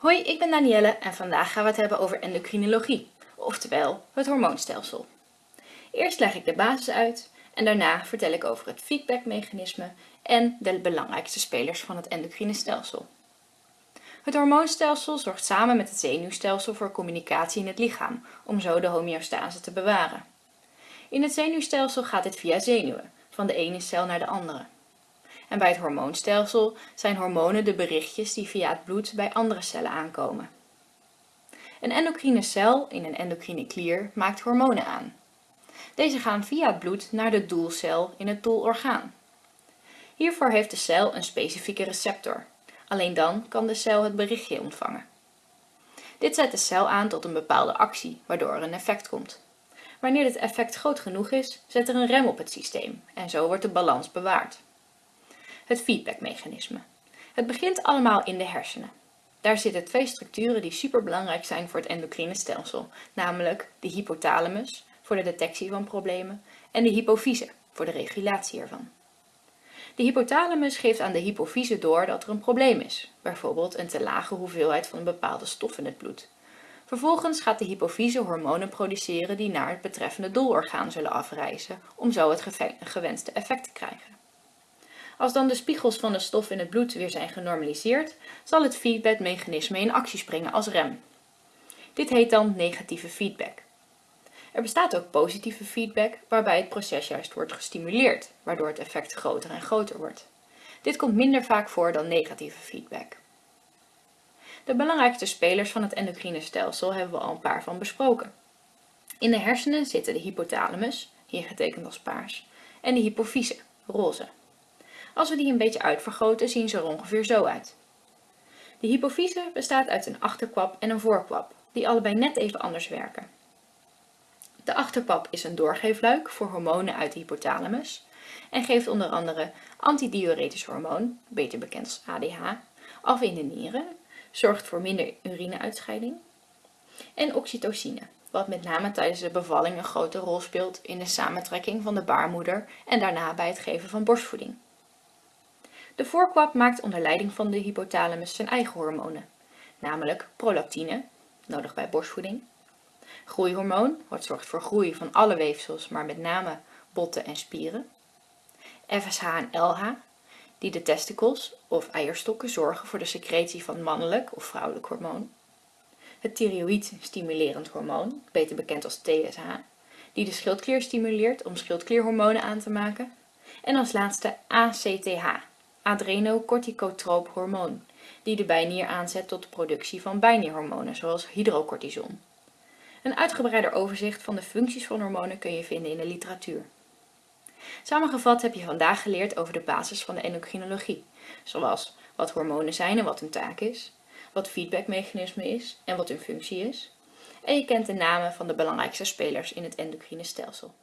Hoi, ik ben Danielle en vandaag gaan we het hebben over endocrinologie, oftewel het hormoonstelsel. Eerst leg ik de basis uit en daarna vertel ik over het feedbackmechanisme en de belangrijkste spelers van het endocrine stelsel. Het hormoonstelsel zorgt samen met het zenuwstelsel voor communicatie in het lichaam, om zo de homeostase te bewaren. In het zenuwstelsel gaat dit via zenuwen, van de ene cel naar de andere. En bij het hormoonstelsel zijn hormonen de berichtjes die via het bloed bij andere cellen aankomen. Een endocrine cel in een endocrine klier maakt hormonen aan. Deze gaan via het bloed naar de doelcel in het doelorgaan. Hiervoor heeft de cel een specifieke receptor. Alleen dan kan de cel het berichtje ontvangen. Dit zet de cel aan tot een bepaalde actie, waardoor er een effect komt. Wanneer dit effect groot genoeg is, zet er een rem op het systeem en zo wordt de balans bewaard het feedbackmechanisme. Het begint allemaal in de hersenen. Daar zitten twee structuren die superbelangrijk zijn voor het endocrine stelsel, namelijk de hypothalamus voor de detectie van problemen en de hypofyse voor de regulatie ervan. De hypothalamus geeft aan de hypofyse door dat er een probleem is, bijvoorbeeld een te lage hoeveelheid van een bepaalde stof in het bloed. Vervolgens gaat de hypofyse hormonen produceren die naar het betreffende doelorgaan zullen afreizen om zo het gewenste effect te krijgen. Als dan de spiegels van de stof in het bloed weer zijn genormaliseerd, zal het feedbackmechanisme in actie springen als rem. Dit heet dan negatieve feedback. Er bestaat ook positieve feedback, waarbij het proces juist wordt gestimuleerd, waardoor het effect groter en groter wordt. Dit komt minder vaak voor dan negatieve feedback. De belangrijkste spelers van het endocrine stelsel hebben we al een paar van besproken. In de hersenen zitten de hypothalamus, hier getekend als paars, en de hypofyse, roze. Als we die een beetje uitvergroten zien ze er ongeveer zo uit. De hypofyse bestaat uit een achterkwap en een voorkwap, die allebei net even anders werken. De achterkwap is een doorgeefluik voor hormonen uit de hypothalamus en geeft onder andere antidiuretisch hormoon, beter bekend als ADH, af in de nieren, zorgt voor minder urineuitscheiding en oxytocine, wat met name tijdens de bevalling een grote rol speelt in de samentrekking van de baarmoeder en daarna bij het geven van borstvoeding. De voorkwap maakt onder leiding van de hypothalamus zijn eigen hormonen, namelijk prolactine, nodig bij borstvoeding, groeihormoon, wat zorgt voor groei van alle weefsels, maar met name botten en spieren, FSH en LH, die de testicles of eierstokken zorgen voor de secretie van mannelijk of vrouwelijk hormoon, het thyroïd stimulerend hormoon, beter bekend als TSH, die de schildklier stimuleert om schildklierhormonen aan te maken, en als laatste ACTH, adrenocorticotroop hormoon, die de bijnier aanzet tot de productie van bijnierhormonen, zoals hydrocortison. Een uitgebreider overzicht van de functies van hormonen kun je vinden in de literatuur. Samengevat heb je vandaag geleerd over de basis van de endocrinologie, zoals wat hormonen zijn en wat hun taak is, wat feedbackmechanisme is en wat hun functie is, en je kent de namen van de belangrijkste spelers in het endocrine stelsel.